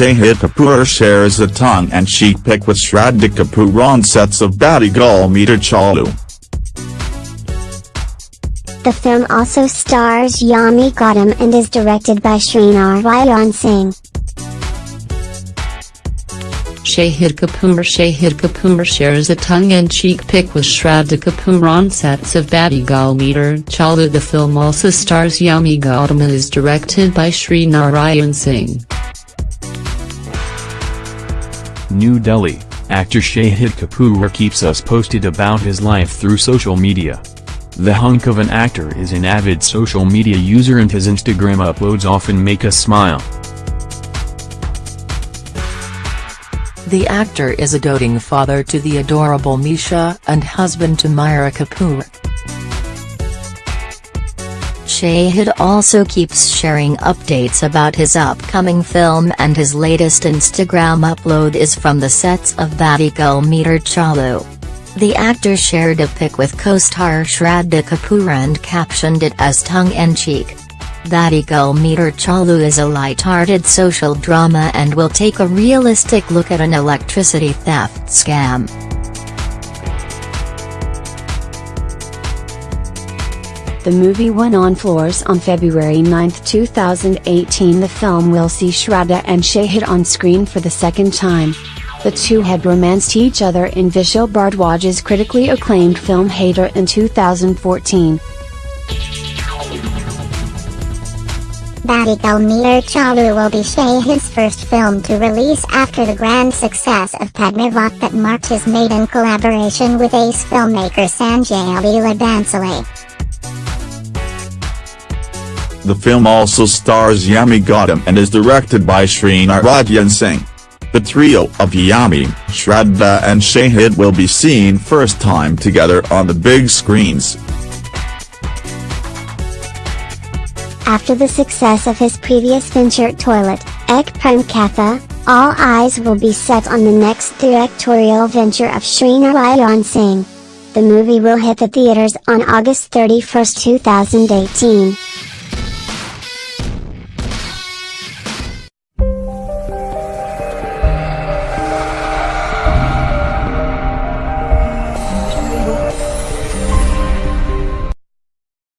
Shahid Kapoor shares a tongue-and-cheek pic with Shraddha Kapoor on sets of Batti Gul Meter Chalu. The film also stars Yami Gautam and is directed by Srinarayan Singh. Shahid Kapoor Shahid Kapoor shares a tongue-in-cheek pic with Shraddha Kapoor on sets of Batti Gul Meter Chalu The film also stars Yami Gautam and is directed by Srinarayan Singh. New Delhi, actor Shahid Kapoor keeps us posted about his life through social media. The hunk of an actor is an avid social media user and his Instagram uploads often make us smile. The actor is a doting father to the adorable Misha and husband to Myra Kapoor. Shahid also keeps sharing updates about his upcoming film and his latest Instagram upload is from the sets of Batti Gul Meter Chalu. The actor shared a pic with co-star Shraddha Kapoor and captioned it as tongue-in-cheek. Batti Gul Meter Chalu is a light-hearted social drama and will take a realistic look at an electricity theft scam. The movie went on floors on February 9, 2018 The film will see Shraddha and Shahid on screen for the second time. The two had romanced each other in Vishal Bhardwaj's critically acclaimed film Haider in 2014. Batti Gul Meter Chalu will be Shahid's first film to release after the grand success of Padmavat that marked his maiden collaboration with ace filmmaker Sanjay Leela Bhansali. The film also stars Yami Gautam and is directed by Srinarayan Singh. The trio of Yami, Shraddha and Shahid will be seen first time together on the big screens. After the success of his previous venture Toilet, Ek Prem Katha, all eyes will be set on the next directorial venture of Srinarayan Singh. The movie will hit the theaters on August 31, 2018.